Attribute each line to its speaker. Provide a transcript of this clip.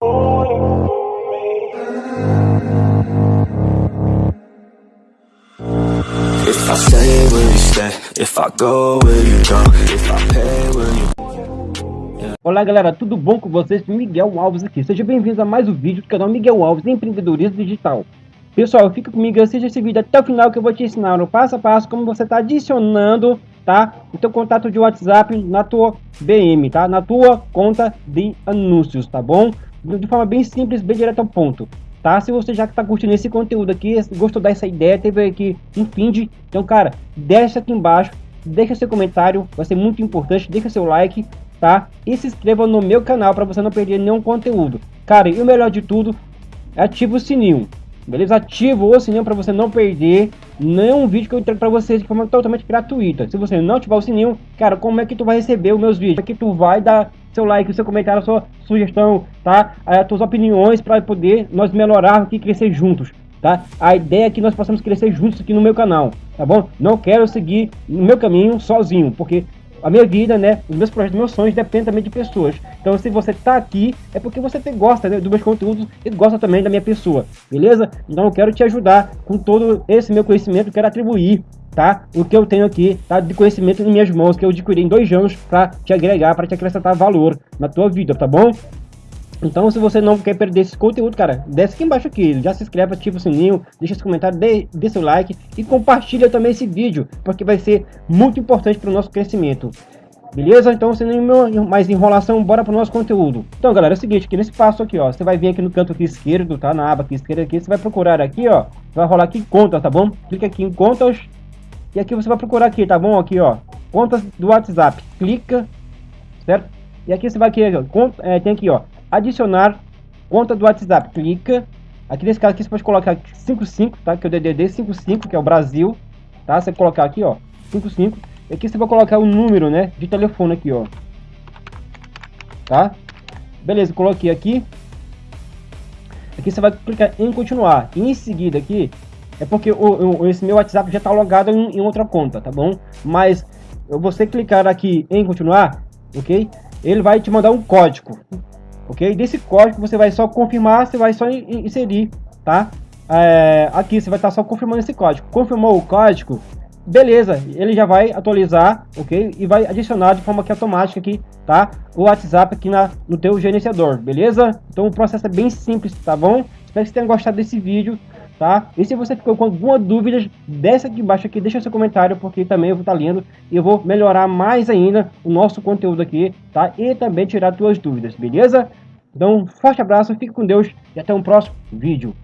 Speaker 1: If I stay, will you stay? If I go, will you go? If I pay, will you...
Speaker 2: Olá galera, tudo bom com vocês? Miguel Alves aqui. Seja bem-vindo a mais um vídeo do canal Miguel Alves Empreendedorismo Digital. Pessoal, fica comigo, assista esse vídeo até o final que eu vou te ensinar no passo a passo como você está adicionando, tá? O teu contato de WhatsApp na tua BM, tá? Na tua conta de anúncios, tá bom? De forma bem simples, bem direto ao ponto tá? Se você já está curtindo esse conteúdo aqui, gostou dessa ideia, teve aqui um feed, então, cara, deixa aqui embaixo, deixa seu comentário, vai ser muito importante, deixa seu like, tá? E se inscreva no meu canal para você não perder nenhum conteúdo. Cara, e o melhor de tudo, ativa o sininho, beleza? Ativa o sininho para você não perder nenhum vídeo que eu entrego para vocês de forma totalmente gratuita. Se você não ativar o sininho, cara, como é que tu vai receber os meus vídeos? Como é que tu vai dar seu like, seu comentário, sua sugestão, tá? As tuas opiniões para poder nós melhorar aqui crescer juntos, tá? A ideia é que nós possamos crescer juntos aqui no meu canal, tá bom? Não quero seguir no meu caminho sozinho, porque a minha vida, né, os meus projetos, meus sonhos dependem também de pessoas. Então, se você tá aqui, é porque você gosta né, dos meus conteúdos e gosta também da minha pessoa, beleza? Então, eu quero te ajudar com todo esse meu conhecimento, quero atribuir tá? O que eu tenho aqui, tá? De conhecimento em minhas mãos, que eu adquiri em dois anos para te agregar, para te acrescentar valor na tua vida, tá bom? Então, se você não quer perder esse conteúdo, cara, desce aqui embaixo aqui, já se inscreve, ativa o sininho, deixa esse comentário, dê, dê seu like e compartilha também esse vídeo, porque vai ser muito importante para o nosso crescimento. Beleza? Então, sem nenhuma mais enrolação, bora para o nosso conteúdo. Então, galera, é o seguinte, aqui nesse passo aqui, ó, você vai vir aqui no canto aqui esquerdo, tá? Na aba aqui esquerda aqui, você vai procurar aqui, ó, vai rolar aqui contas, tá bom? Clica aqui em contas, e aqui você vai procurar aqui, tá bom? Aqui, ó. Contas do WhatsApp. Clica, certo? E aqui você vai aqui, ó, é, tem aqui, ó. Adicionar conta do WhatsApp. Clica. Aqui nesse caso aqui você pode colocar 55, tá? Que é o DDD 55, que é o Brasil. Tá? Você colocar aqui, ó. 55. E aqui você vai colocar o número, né? De telefone aqui, ó. Tá? Beleza, coloquei aqui. Aqui você vai clicar em continuar. E em seguida aqui, é porque o, o, esse meu WhatsApp já está logado em, em, outra conta, tá bom? Mas você clicar aqui em continuar, ok? Ele vai te mandar um código, ok? Desse código você vai só confirmar, você vai só inserir, tá? É, aqui você vai estar tá só confirmando esse código. Confirmou o código, beleza, ele já vai atualizar, ok? E vai adicionar de forma que automática aqui, tá? O WhatsApp aqui na, no teu gerenciador, beleza? Então o processo é bem simples, tá bom? Espero que você tenha gostado desse vídeo tá? E se você ficou com alguma dúvida, desce aqui embaixo aqui, deixa seu comentário, porque também eu vou estar tá lendo e eu vou melhorar mais ainda o nosso conteúdo aqui, tá? E também tirar suas dúvidas, beleza? Então, forte abraço, fique com Deus e até um próximo vídeo.